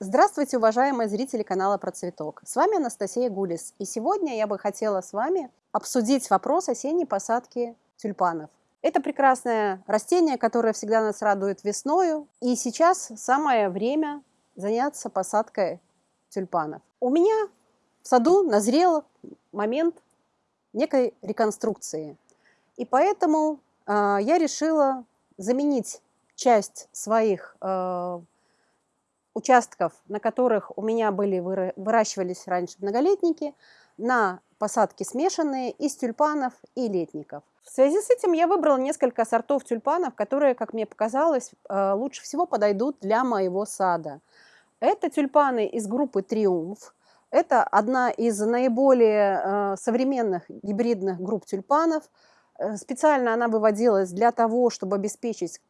Здравствуйте, уважаемые зрители канала Про Цветок. С вами Анастасия Гулис. И сегодня я бы хотела с вами обсудить вопрос осенней посадки тюльпанов. Это прекрасное растение, которое всегда нас радует весною. И сейчас самое время заняться посадкой тюльпанов. У меня в саду назрел момент некой реконструкции. И поэтому э, я решила заменить часть своих э, участков, на которых у меня были выращивались раньше многолетники, на посадки смешанные из тюльпанов и летников. В связи с этим я выбрала несколько сортов тюльпанов, которые, как мне показалось, э, лучше всего подойдут для моего сада. Это тюльпаны из группы «Триумф». Это одна из наиболее э, современных гибридных групп тюльпанов. Э, специально она выводилась для того, чтобы обеспечить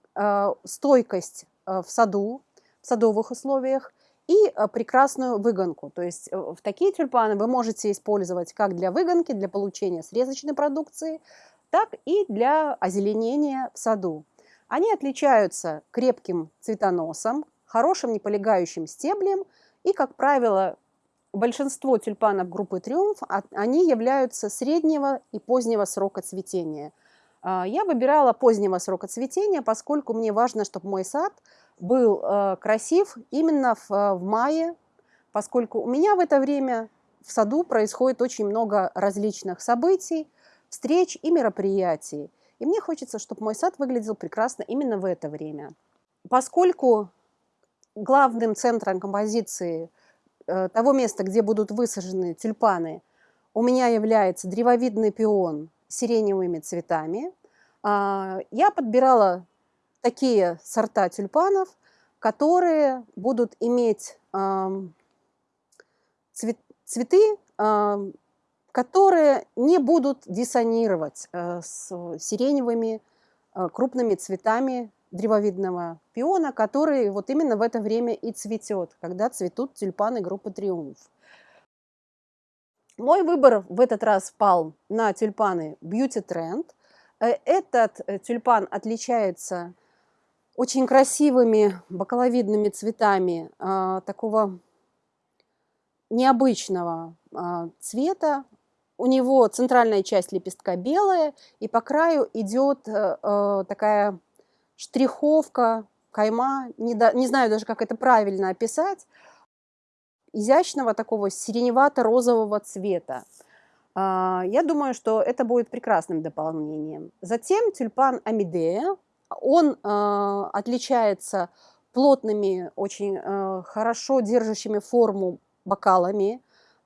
стойкость в саду, садовых условиях и э, прекрасную выгонку. То есть э, в такие тюльпаны вы можете использовать как для выгонки, для получения срезочной продукции, так и для озеленения в саду. Они отличаются крепким цветоносом, хорошим неполегающим стеблем и, как правило, большинство тюльпанов группы «Триумф» они являются среднего и позднего срока цветения. А, я выбирала позднего срока цветения, поскольку мне важно, чтобы мой сад – был э, красив именно в, э, в мае, поскольку у меня в это время в саду происходит очень много различных событий, встреч и мероприятий. И мне хочется, чтобы мой сад выглядел прекрасно именно в это время. Поскольку главным центром композиции э, того места, где будут высажены тюльпаны, у меня является древовидный пион с сиреневыми цветами, э, я подбирала такие сорта тюльпанов, которые будут иметь цвет, цветы, которые не будут диссонировать э, с сиреневыми э, крупными цветами древовидного пиона, который вот именно в это время и цветет, когда цветут тюльпаны группы «Триумф». Мой выбор в этот раз пал на тюльпаны Beauty Trend. Э, этот тюльпан отличается очень красивыми бакаловидными цветами а, такого необычного а, цвета. У него центральная часть лепестка белая, и по краю идет а, э, такая штриховка, кайма, не, до, не знаю даже, как это правильно описать, изящного такого сиреневато-розового цвета. Я думаю, что это будет прекрасным дополнением. Затем тюльпан Амидея, он э, отличается плотными, очень э, хорошо держащими форму бокалами,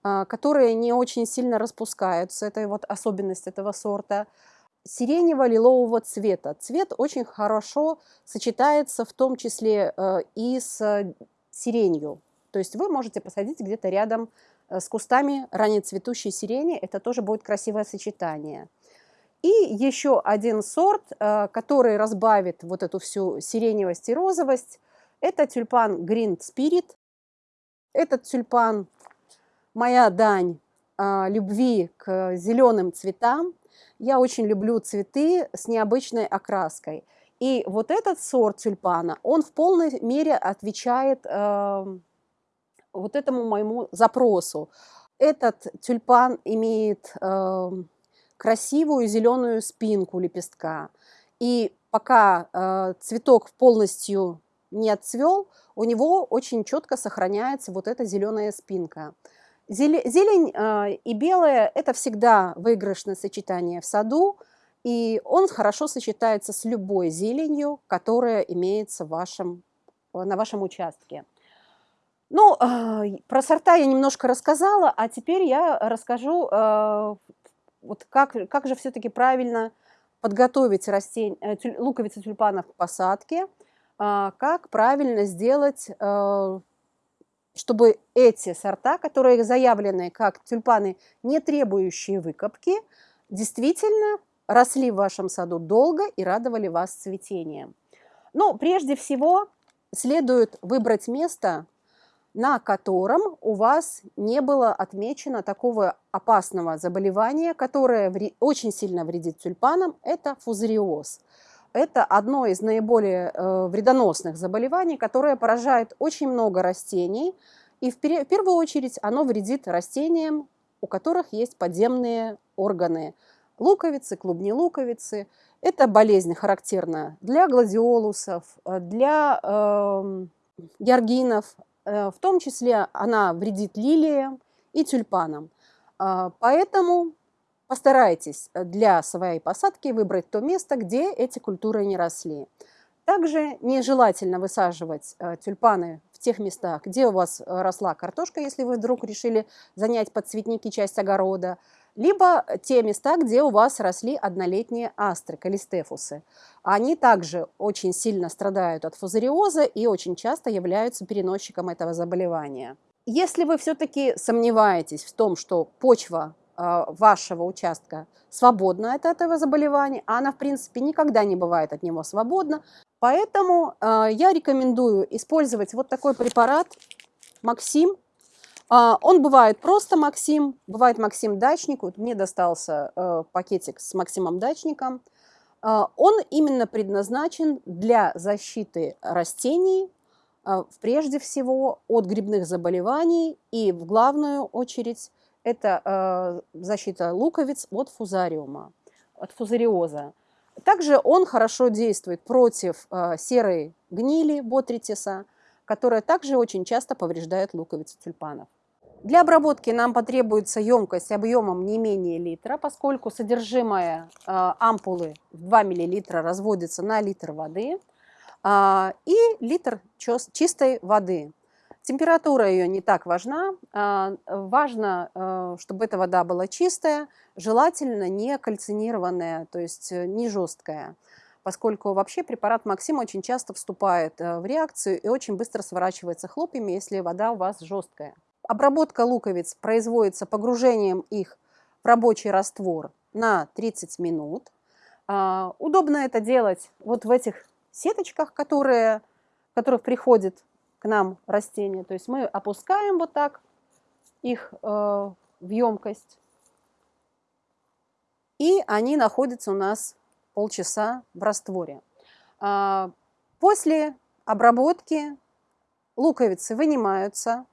э, которые не очень сильно распускаются. Это вот особенность этого сорта. Сиренево-лилового цвета. Цвет очень хорошо сочетается в том числе э, и с сиренью. То есть вы можете посадить где-то рядом с кустами раннецветущей сирени. Это тоже будет красивое сочетание. И еще один сорт, э, который разбавит вот эту всю сиреневость и розовость, это тюльпан Green Spirit. Этот тюльпан – моя дань э, любви к зеленым цветам. Я очень люблю цветы с необычной окраской. И вот этот сорт тюльпана, он в полной мере отвечает э, вот этому моему запросу. Этот тюльпан имеет красивую зеленую спинку лепестка. И пока э, цветок полностью не отцвел, у него очень четко сохраняется вот эта зеленая спинка. Зелень э, и белая – это всегда выигрышное сочетание в саду, и он хорошо сочетается с любой зеленью, которая имеется в вашем, на вашем участке. Ну, э, про сорта я немножко рассказала, а теперь я расскажу э, вот как, как же все-таки правильно подготовить растень, э, тюль, луковицы тюльпанов к посадке, а, как правильно сделать, э, чтобы эти сорта, которые заявлены как тюльпаны, не требующие выкопки, действительно росли в вашем саду долго и радовали вас цветением. Но прежде всего следует выбрать место, на котором у вас не было отмечено такого опасного заболевания, которое очень сильно вредит тюльпанам, это фузариоз. это одно из наиболее э, вредоносных заболеваний, которое поражает очень много растений. И в, первую очередь оно вредит растениям, у которых есть подземные органы. Луковицы, клубни луковицы. Это болезнь характерна для гладиолусов, э, для э, георгинов. Э, в том числе она вредит лилиям и тюльпанам. Э, поэтому Постарайтесь э, для своей посадки выбрать то место, где эти культуры не росли. Также нежелательно высаживать э, тюльпаны в тех местах, где у вас росла картошка, если вы вдруг решили занять под цветники часть огорода, либо те места, где у вас росли однолетние астры, калистефусы. Они также очень сильно страдают от фузариоза и очень часто являются переносчиком этого заболевания. Если вы все-таки сомневаетесь в том, что почва а, вашего участка свободна от этого заболевания, а она, в принципе, никогда не бывает от него свободна. Поэтому э, я рекомендую использовать вот такой препарат Максим. Э, он бывает просто Максим, бывает Максим Дачник. Вот мне достался э, пакетик с Максимом Дачником. Э, он именно предназначен для защиты растений, э, прежде всего от грибных заболеваний и в главную очередь это э, защита луковиц от фузариума, от фузариоза. Также он хорошо действует против э, серой гнили ботритиса, которая также очень часто повреждает луковицы тюльпанов. Для обработки нам потребуется емкость объемом не менее литра, поскольку содержимое э, ампулы в 2 мл разводится на литр воды э, и литр чистой воды. Температура ее не так важна. А, важно, э, чтобы эта вода была чистая, желательно не кальцинированная, то есть э, не жесткая, поскольку вообще препарат Максим очень часто вступает в реакцию и очень быстро сворачивается хлопьями, если вода у вас жесткая. Обработка луковиц производится погружением их в рабочий раствор на 30 минут. А, удобно это делать вот в этих сеточках, которые, в которых приходит к нам растения. То есть мы опускаем вот так их э, в емкость, и они находятся у нас полчаса в растворе. А, после обработки луковицы вынимаются,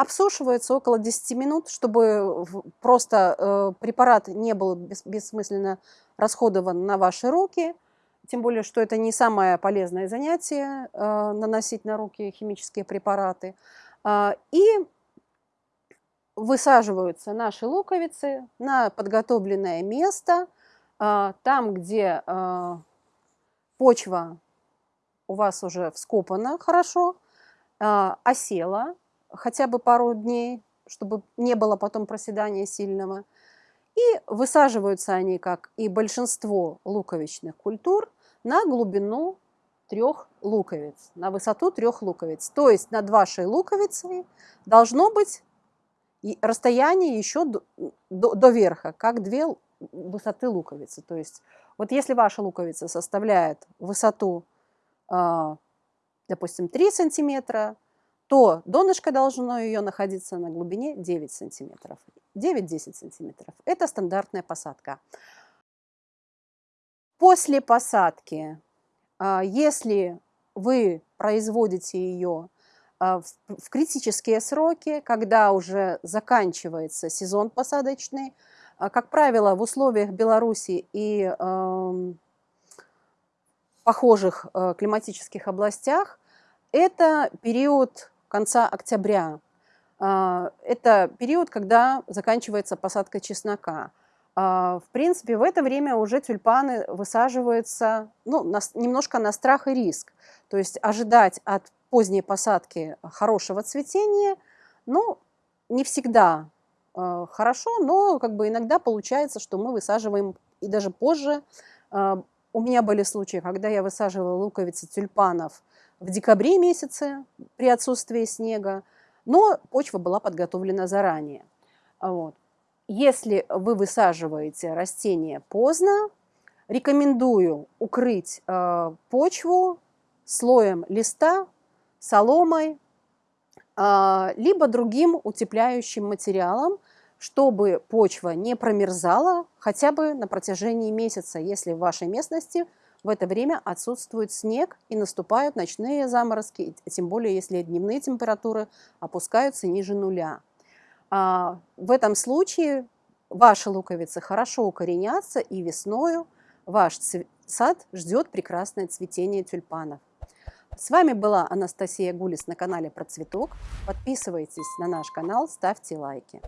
обсушиваются около 10 минут, чтобы просто э, препарат не был бессмысленно расходован на ваши руки – тем более, что это не самое полезное занятие э, наносить на руки химические препараты. Э, и высаживаются наши луковицы на подготовленное место, э, там, где э, почва у вас уже вскопана хорошо, э, осела хотя бы пару дней, чтобы не было потом проседания сильного. И высаживаются они, как и большинство луковичных культур, на глубину трех луковиц, на высоту трех луковиц. То есть над вашей луковицей должно быть расстояние еще до, до, до верха, как две высоты луковицы. То есть вот если ваша луковица составляет высоту, а, допустим, 3 сантиметра, то донышко должно ее находиться на глубине 9 сантиметров. 9-10 сантиметров. Это стандартная посадка. После посадки, а, если вы производите ее а, в критические сроки, когда уже заканчивается сезон посадочный, а, как правило, в условиях Беларуси и похожих климатических областях, это период конца октября. Это период, когда заканчивается посадка чеснока. А, в принципе, в это время уже тюльпаны высаживаются ну, немножко на страх и риск. То есть ожидать от поздней посадки хорошего цветения, ну, не всегда э, хорошо, но как бы иногда получается, что мы высаживаем и даже позже. У меня были случаи, когда я высаживала луковицы тюльпанов в декабре месяце при отсутствии снега, но почва была подготовлена заранее. Вот. Если вы высаживаете растение поздно, рекомендую укрыть э, почву слоем листа, соломой, э, либо другим утепляющим материалом, чтобы почва не промерзала хотя бы на протяжении месяца, если в вашей местности В это время отсутствует снег и наступают ночные заморозки, тем более если дневные температуры опускаются ниже нуля. А, в этом случае ваши луковицы хорошо укоренятся, и весною ваш сад ждет прекрасное цветение тюльпанов. С вами была Анастасия Гулис на канале Про цветок. Подписывайтесь на наш канал, ставьте лайки.